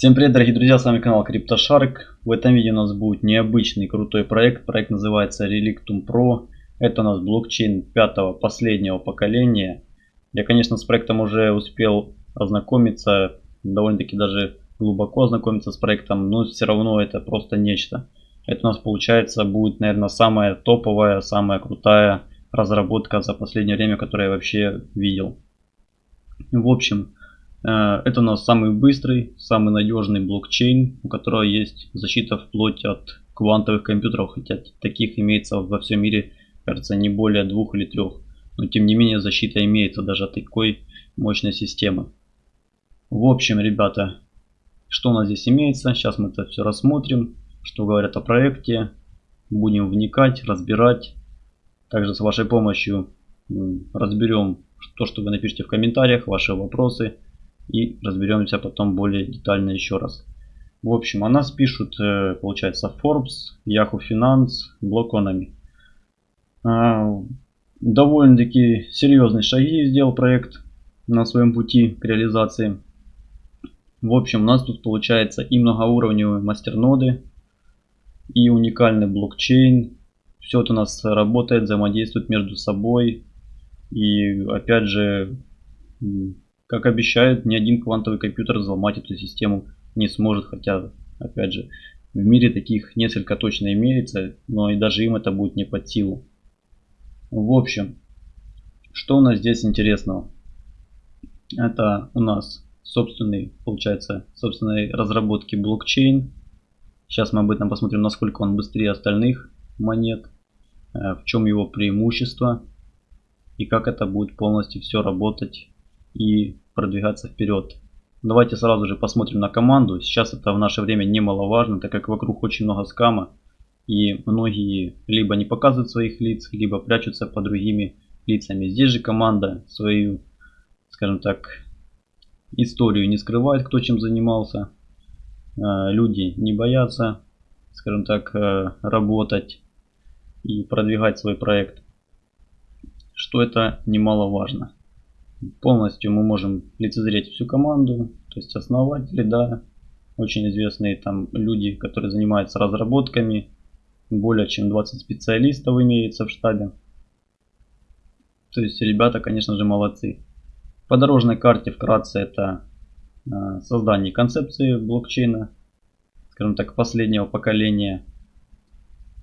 Всем привет, дорогие друзья, с вами канал CryptoShark. В этом видео у нас будет необычный крутой проект. Проект называется Relictum Pro. Это у нас блокчейн пятого, последнего поколения. Я, конечно, с проектом уже успел ознакомиться, довольно-таки даже глубоко ознакомиться с проектом, но все равно это просто нечто. Это у нас получается будет, наверное, самая топовая, самая крутая разработка за последнее время, которую я вообще видел. В общем, это у нас самый быстрый, самый надежный блокчейн, у которого есть защита вплоть от квантовых компьютеров, хотя таких имеется во всем мире, кажется, не более двух или трех. Но тем не менее защита имеется даже от такой мощной системы. В общем, ребята, что у нас здесь имеется, сейчас мы это все рассмотрим, что говорят о проекте, будем вникать, разбирать. Также с вашей помощью разберем то, что вы напишите в комментариях, ваши вопросы и разберемся потом более детально еще раз. В общем, о нас пишут, э, получается, Forbes, Yahoo Finance, Blockonomy. А, довольно-таки серьезные шаги сделал проект на своем пути к реализации. В общем, у нас тут получается и многоуровневые мастерноды, и уникальный блокчейн. Все это у нас работает, взаимодействует между собой. И опять же, как обещают, ни один квантовый компьютер взломать эту систему не сможет, хотя, опять же, в мире таких несколько точно имеется, но и даже им это будет не под силу. В общем, что у нас здесь интересного? Это у нас собственный, получается, собственной разработки блокчейн. Сейчас мы об этом посмотрим, насколько он быстрее остальных монет, э, в чем его преимущество и как это будет полностью все работать и продвигаться вперед. Давайте сразу же посмотрим на команду. Сейчас это в наше время немаловажно, так как вокруг очень много скама. И многие либо не показывают своих лиц, либо прячутся под другими лицами. Здесь же команда свою, скажем так, историю не скрывает, кто чем занимался. Э, люди не боятся, скажем так, э, работать и продвигать свой проект. Что это немаловажно полностью мы можем лицезреть всю команду, то есть основатели, да, очень известные там люди, которые занимаются разработками, более чем 20 специалистов имеется в штабе. То есть ребята, конечно же, молодцы. По дорожной карте вкратце это а, создание концепции блокчейна, скажем так, последнего поколения.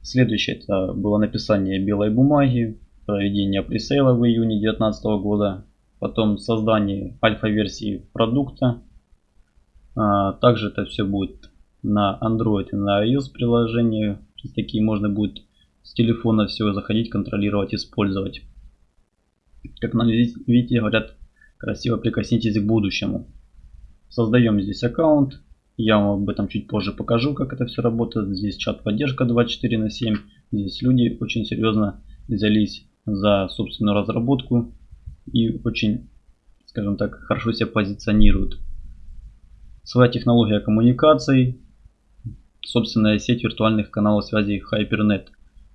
Следующее это было написание белой бумаги, проведение пресейла в июне 2019 года, потом создание альфа-версии продукта. А, также это все будет на Android и на iOS приложении. Такие можно будет с телефона все заходить, контролировать, использовать. Как нам видите, говорят, красиво прикоснитесь к будущему. Создаем здесь аккаунт. Я вам об этом чуть позже покажу, как это все работает. Здесь чат поддержка 24 на 7. Здесь люди очень серьезно взялись за собственную разработку и очень, скажем так, хорошо себя позиционируют. Своя технология коммуникаций, собственная сеть виртуальных каналов связи HyperNet.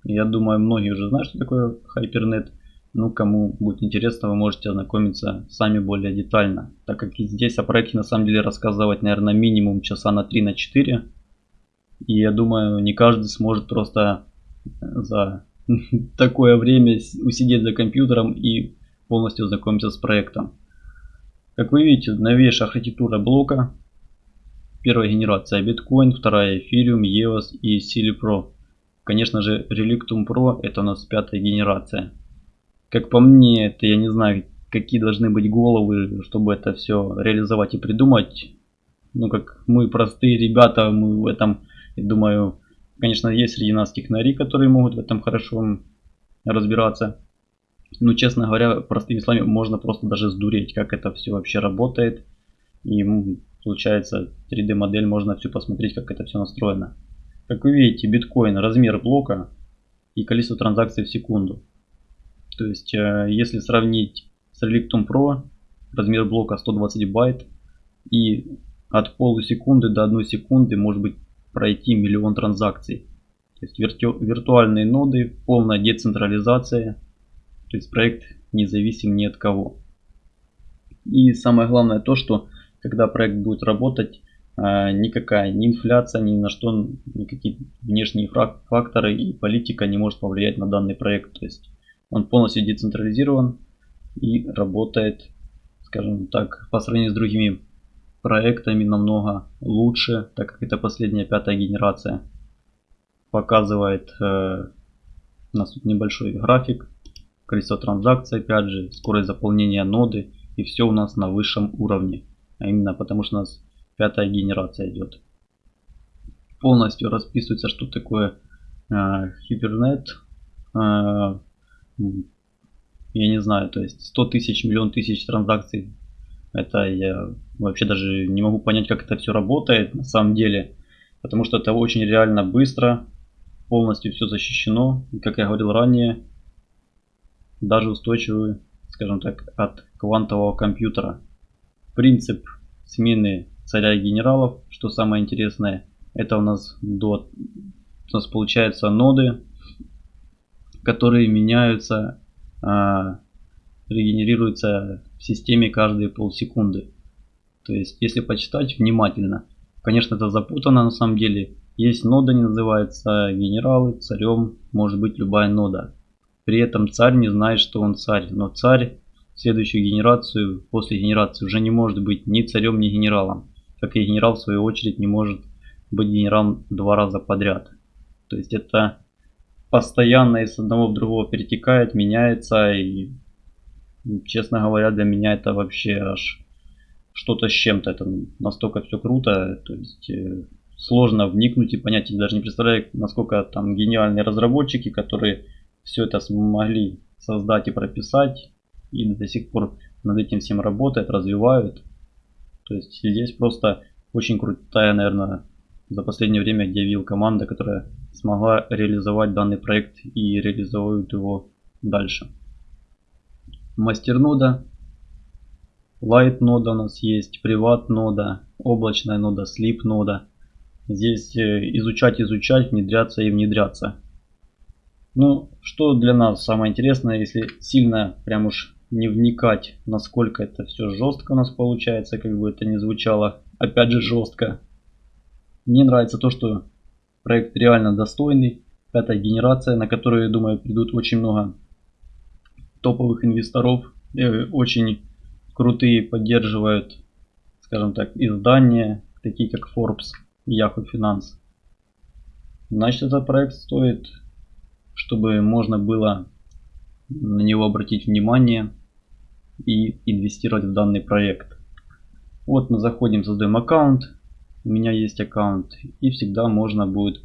Я думаю, многие уже знают, что такое HyperNet. Ну, кому будет интересно, вы можете ознакомиться сами более детально. Так как и здесь о проекте на самом деле рассказывать, наверное, минимум часа на 3 на 4. И я думаю, не каждый сможет просто за такое время усидеть за компьютером и полностью ознакомиться с проектом. Как вы видите, новейшая архитектура блока. Первая генерация биткоин, вторая эфириум, EOS и Sili Pro. Конечно же, Relictum Pro это у нас пятая генерация. Как по мне, это я не знаю, какие должны быть головы, чтобы это все реализовать и придумать. Ну, как мы простые ребята, мы в этом, я думаю, конечно, есть среди нас технари, которые могут в этом хорошо разбираться. Ну, честно говоря, простыми словами, можно просто даже сдуреть, как это все вообще работает. И получается 3D модель, можно все посмотреть, как это все настроено. Как вы видите, биткоин, размер блока и количество транзакций в секунду. То есть, э, если сравнить с Relictum Pro, размер блока 120 байт, и от полусекунды до 1 секунды может быть пройти миллион транзакций. То есть вирту виртуальные ноды, полная децентрализация, то есть проект независим ни от кого. И самое главное то, что когда проект будет работать, э, никакая ни инфляция, ни на что, никакие внешние факторы и политика не может повлиять на данный проект. То есть он полностью децентрализирован и работает, скажем так, по сравнению с другими проектами намного лучше, так как это последняя пятая генерация. Показывает э, у нас тут небольшой график, количество транзакций, опять же, скорость заполнения ноды и все у нас на высшем уровне. А именно потому что у нас пятая генерация идет. Полностью расписывается, что такое э. Э, я не знаю, то есть 100 тысяч, миллион тысяч транзакций. Это я вообще даже не могу понять, как это все работает на самом деле. Потому что это очень реально быстро, полностью все защищено. И как я говорил ранее, даже устойчивый, скажем так, от квантового компьютера. Принцип смены царя и генералов, что самое интересное, это у нас до у нас получается ноды, которые меняются, а, регенерируются в системе каждые полсекунды. То есть, если почитать внимательно, конечно, это запутано на самом деле. Есть нода, не называется генералы, царем может быть любая нода. При этом царь не знает, что он царь, но царь в следующую генерацию, после генерации уже не может быть ни царем, ни генералом. Как и генерал в свою очередь не может быть генералом два раза подряд. То есть это постоянно из одного в другого перетекает, меняется и честно говоря для меня это вообще аж что-то с чем-то. Это настолько все круто, то есть э, сложно вникнуть и понять. Я даже не представляю, насколько там гениальные разработчики, которые все это смогли создать и прописать, и до сих пор над этим всем работают, развивают. То есть здесь просто очень крутая, наверное, за последнее время явил команда, которая смогла реализовать данный проект и реализует его дальше. Мастер нода, Light нода у нас есть, приват нода, облачная нода, Sleep нода. Здесь э, изучать, изучать, внедряться и внедряться. Ну, что для нас самое интересное, если сильно прям уж не вникать, насколько это все жестко у нас получается, как бы это ни звучало, опять же жестко. Мне нравится то, что проект реально достойный, пятая генерация, на которую, я думаю, придут очень много топовых инвесторов, э, очень крутые поддерживают, скажем так, издания, такие как Forbes Yahoo Finance. Значит, этот проект стоит чтобы можно было на него обратить внимание и инвестировать в данный проект. Вот мы заходим, создаем аккаунт. У меня есть аккаунт. И всегда можно будет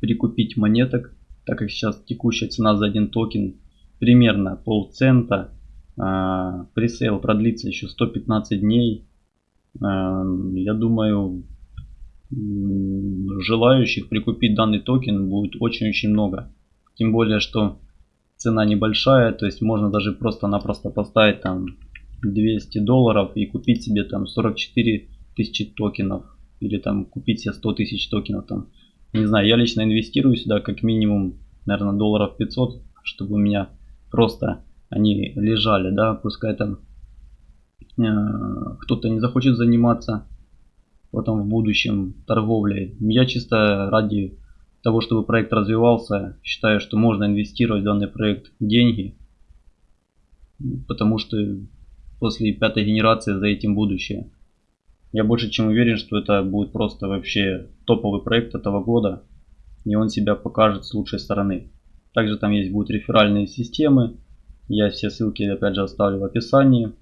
прикупить монеток. Так как сейчас текущая цена за один токен примерно полцента. А, presale продлится еще 115 дней. А, я думаю, желающих прикупить данный токен будет очень-очень много. Тем более, что цена небольшая, то есть можно даже просто-напросто поставить там 200 долларов и купить себе там 44 тысячи токенов. Или там купить себе 100 тысяч токенов там. Не знаю, я лично инвестирую сюда как минимум, наверное, долларов 500, чтобы у меня просто они лежали, да, пускай там э, кто-то не захочет заниматься потом в будущем торговлей. Я чисто ради того, чтобы проект развивался, считаю, что можно инвестировать в данный проект деньги, потому что после пятой генерации за этим будущее. Я больше чем уверен, что это будет просто вообще топовый проект этого года, и он себя покажет с лучшей стороны. Также там есть будут реферальные системы, я все ссылки опять же оставлю в описании.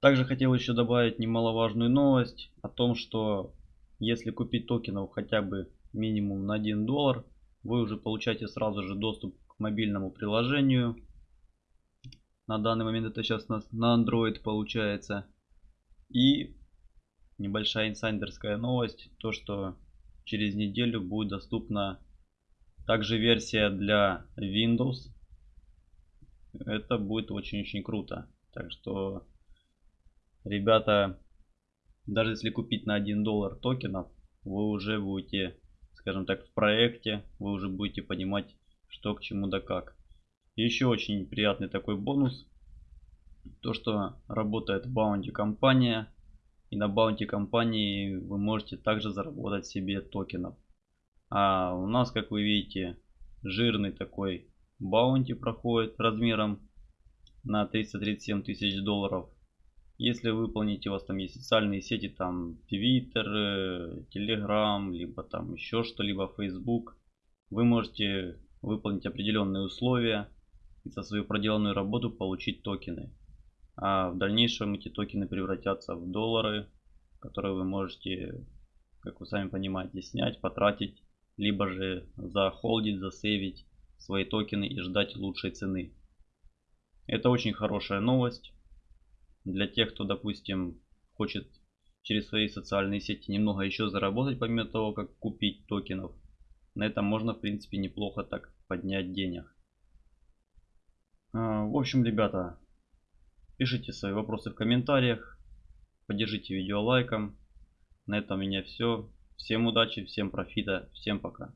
Также хотел еще добавить немаловажную новость о том, что если купить токенов хотя бы минимум на 1 доллар, вы уже получаете сразу же доступ к мобильному приложению. На данный момент это сейчас на, на Android получается. И небольшая инсайдерская новость, то что через неделю будет доступна также версия для Windows. Это будет очень-очень круто. Так что ребята, даже если купить на 1 доллар токенов, вы уже будете, скажем так, в проекте, вы уже будете понимать, что к чему да как. еще очень приятный такой бонус, то что работает Bounty компания, И на баунти компании вы можете также заработать себе токенов. А у нас, как вы видите, жирный такой баунти проходит размером на 337 тысяч долларов. Если выполните, у вас там есть социальные сети, там Twitter, Telegram, либо там еще что-либо, Facebook, вы можете выполнить определенные условия и за свою проделанную работу получить токены. А в дальнейшем эти токены превратятся в доллары, которые вы можете, как вы сами понимаете, снять, потратить, либо же захолдить, засейвить свои токены и ждать лучшей цены. Это очень хорошая новость для тех, кто, допустим, хочет через свои социальные сети немного еще заработать, помимо того, как купить токенов. На этом можно, в принципе, неплохо так поднять денег. А, в общем, ребята, пишите свои вопросы в комментариях, поддержите видео лайком. На этом у меня все. Всем удачи, всем профита, всем пока.